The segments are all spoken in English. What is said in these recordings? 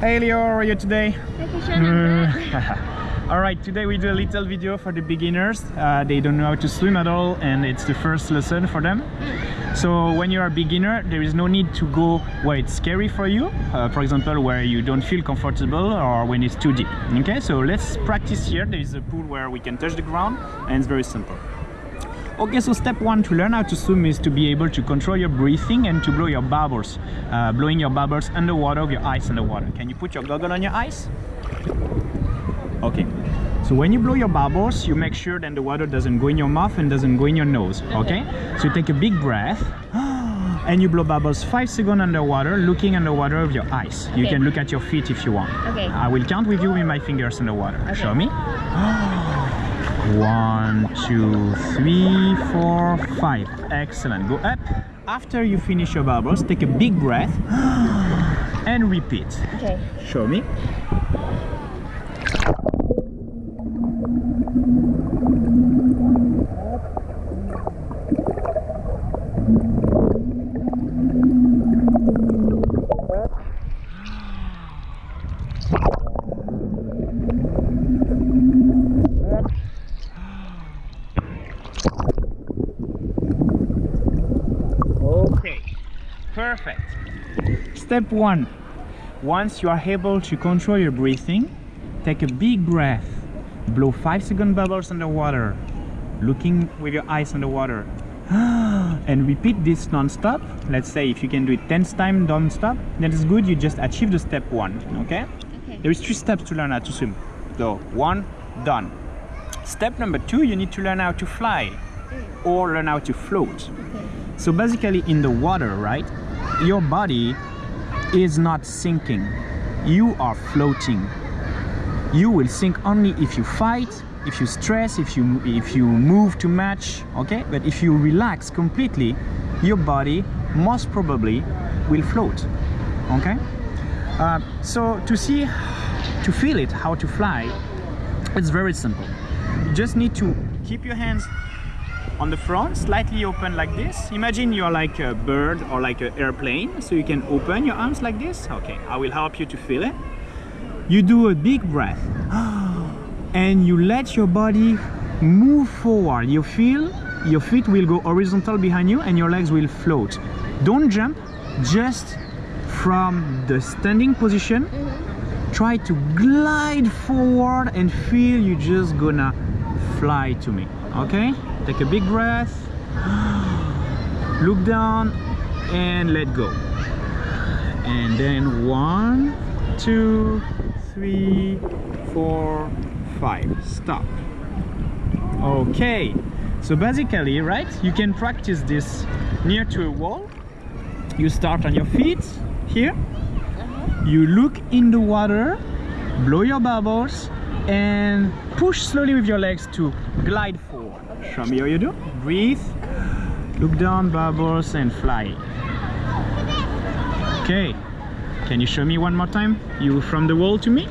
Hey Leo, how are you today? Thank you, Sean. Alright, today we do a little video for the beginners. Uh, they don't know how to swim at all and it's the first lesson for them. So when you're a beginner, there is no need to go where it's scary for you. Uh, for example, where you don't feel comfortable or when it's too deep. Okay, so let's practice here. There is a pool where we can touch the ground and it's very simple. Okay, so step one to learn how to swim is to be able to control your breathing and to blow your bubbles. Uh, blowing your bubbles underwater with your eyes underwater. Can you put your goggle on your eyes? Okay. So when you blow your bubbles, you make sure that the water doesn't go in your mouth and doesn't go in your nose. Okay? So you take a big breath and you blow bubbles five seconds underwater, looking underwater with your eyes. You Okay. can look at your feet if you want. Okay. I will count with you with my fingers underwater. Okay. Show me. One, two, three, four, five. Excellent. Go up. After you finish your bubbles, take a big breath and repeat. Okay. Show me. Okay, perfect. Step one. Once you are able to control your breathing, take a big breath. Blow 5 second bubbles underwater, looking with your eyes underwater. and repeat this non-stop. Let's say if you can do it 10 times non-stop, that is good. You just achieved the step one. Okay? Okay. There is three steps to learn how to swim. So one, done. Step number two, you need to learn how to fly mm. or learn how to float. Okay. So basically in the water, right? Your body is not sinking. You are floating. You will sink only if you fight, if you stress, if you if you move too much, okay? But if you relax completely, your body most probably will float. Okay? Uh, so to see to feel it how to fly, it's very simple. You just need to keep your hands on the front, slightly open like this. Imagine you're like a bird or like an airplane, so you can open your arms like this. Okay, I will help you to feel it. You do a big breath and you let your body move forward. You feel your feet will go horizontal behind you and your legs will float. Don't jump, just from the standing position, try to glide forward and feel you're just gonna fly to me. Okay? Take a big breath, look down and let go. And then one, two, three, four, five. Stop. Okay. So basically, right, you can practice this near to a wall. You start on your feet here. Uh-huh. You look in the water, blow your bubbles, and push slowly with your legs to glide forward. Show me how you do. Breathe, look down, bubbles, and fly. Okay. Can you show me one more time? You from the wall to me?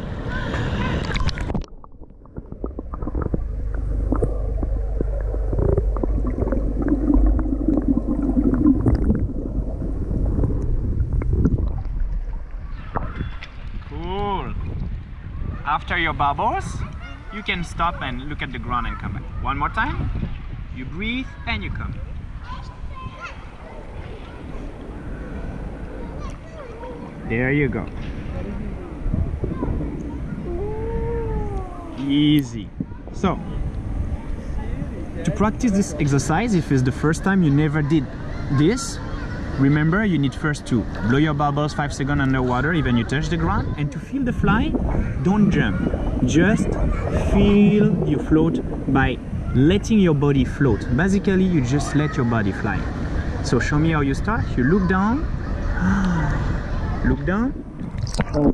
Cool. After your bubbles, you can stop and look at the ground and come back. One more time. You breathe and you come. There you go. Easy. So, to practice this exercise, if it's the first time you never did this, remember you need first to blow your bubbles 5 seconds underwater, even you touch the ground, and to feel the fly, don't jump. Just feel you float by letting your body float. Basically, you just let your body fly. So show me how you start. You look down, look down. All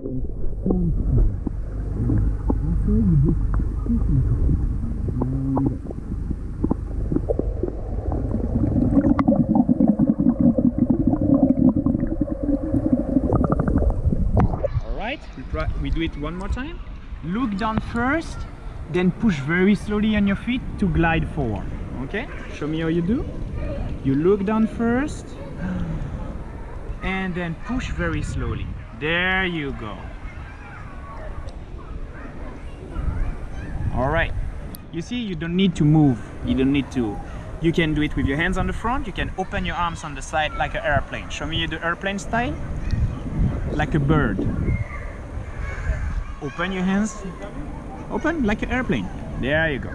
we do it one more time. Look down first then push very slowly on your feet to glide forward. Okay? Show me how you do. You look down first and then push very slowly. There you go. All right. You see you don't need to move. You don't need to. You can do it with your hands on the front. You can open your arms on the side like an airplane. Show me you do airplane style. Like a bird. Open your hands. Open like an airplane. There you go.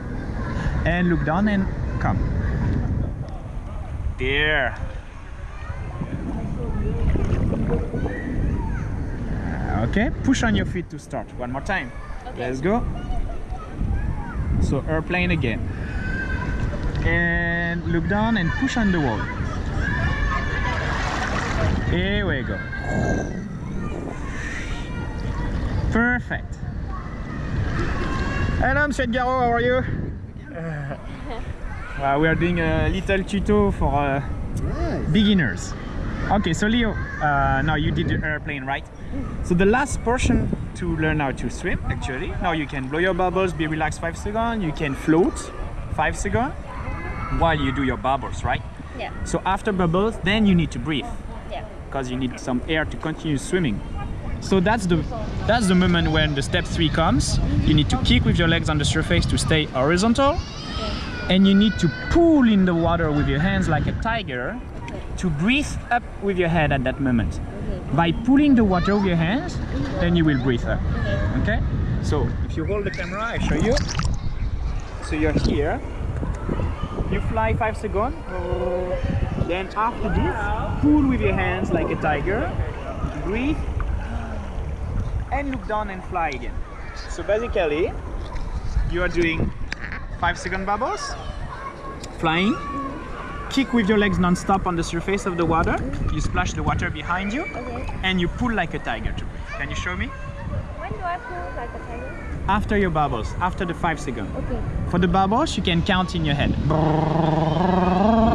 And look down and come. There. Ah, okay, push on your feet to start. One more time. Okay. Let's go. So airplane again. And look down and push on the wall. Here we go. Perfect. Hello, Monsieur Garo, how are you? Uh, we are doing a little tuto for uh, beginners. Okay, so Leo, uh, now you did the airplane, right? So the last portion to learn how to swim, actually. Now you can blow your bubbles, be relaxed five seconds. You can float five seconds while you do your bubbles, right? Yeah. So after bubbles, then you need to breathe Yeah. because you need some air to continue swimming. So that's the that's the moment when the step three comes. You need to kick with your legs on the surface to stay horizontal, and you need to pull in the water with your hands like a tiger to breathe up with your head at that moment. By pulling the water with your hands, then you will breathe up. Okay? So if you hold the camera, I show you. So you're here. You fly five seconds. Then after this, pull with your hands like a tiger. Breathe. And look down and fly again. So basically, you are doing five second bubbles, flying, kick with your legs non-stop on the surface of the water. You splash the water behind you, Okay. and you pull like a tiger to breathe. Can you show me? When do I pull like a tiger? After your bubbles, after the five seconds. Okay. For the bubbles, you can count in your head.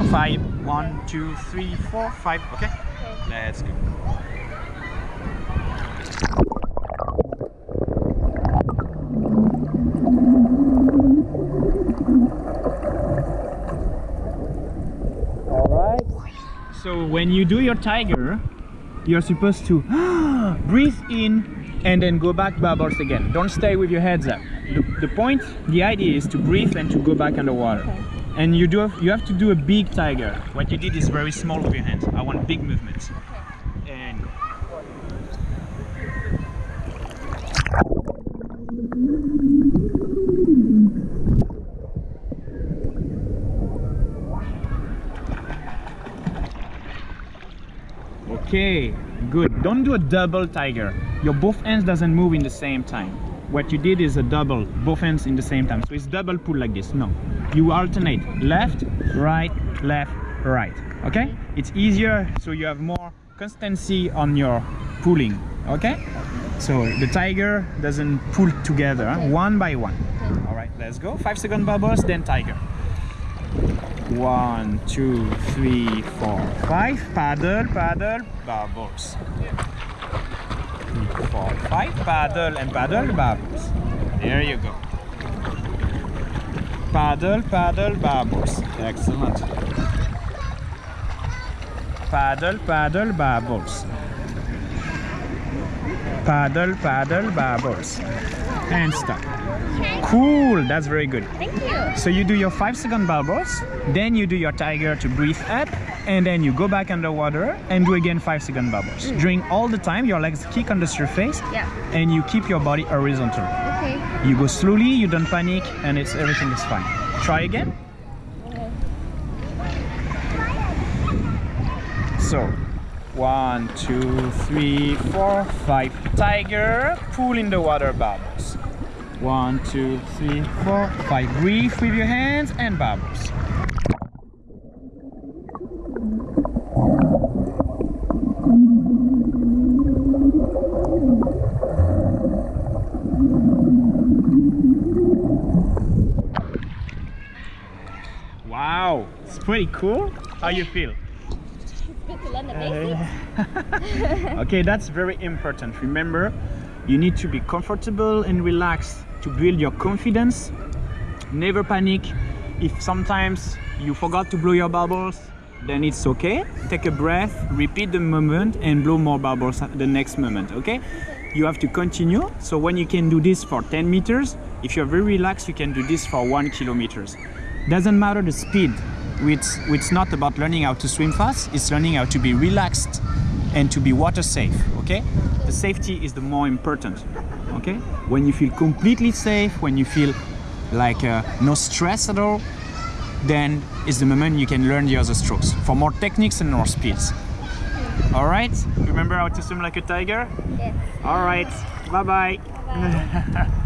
Five, one, two, three, four, five. Okay? Okay. Let's go. Alright. So when you do your tiger, you're supposed to breathe in and then go back bubbles again. Don't stay with your heads up. The, the point, the idea is to breathe and to go back underwater. Okay. And you do have, you have to do a big tiger. What you did is very small with your hands. I want big movements. And go. Okay, good. Don't do a double tiger. Your both hands doesn't move in the same time. What you did is a double, both hands in the same time. So it's double pull like this. No, you alternate left, right, left, right. Okay? It's easier so you have more constancy on your pulling. Okay? So the tiger doesn't pull together, one by one. All right, let's go. Five second bubbles, then tiger. One, two, three, four, five. Paddle, paddle, bubbles. Four, five. Paddle and paddle, bubbles. There you go. Paddle, paddle, bubbles. Excellent. Paddle, paddle, bubbles. Paddle, paddle, bubbles. And stop. Cool, that's very good. Thank you. So you do your five second bubbles, then you do your tiger to breathe up, and then you go back underwater and do again five second bubbles. Mm. During all the time, your legs kick on the surface, Yeah. and you keep your body horizontal. Okay. You go slowly, you don't panic, and it's everything is fine. Try again. Okay. So, one, two, three, four, five. Tiger, pull in the water bubbles. One, two, three, four, five. Breathe with your hands and bubbles. Wow, it's pretty cool. How you feel? It's good to learn the basics. okay, that's very important. Remember, you need to be comfortable and relaxed to build your confidence. Never panic. If sometimes you forgot to blow your bubbles, then it's okay. Take a breath, repeat the moment, and blow more bubbles the next moment. Okay? You have to continue. So when you can do this for 10 meters, if you're very relaxed, you can do this for one kilometers. Doesn't matter the speed. It's, it's not about learning how to swim fast. It's learning how to be relaxed and to be water safe. Okay? The safety is the more important. Okay? When you feel completely safe, when you feel like uh, no stress at all, then is the moment you can learn the other strokes for more techniques and more speeds. All right? Remember how to swim like a tiger? Yes. All right. Bye bye. Bye.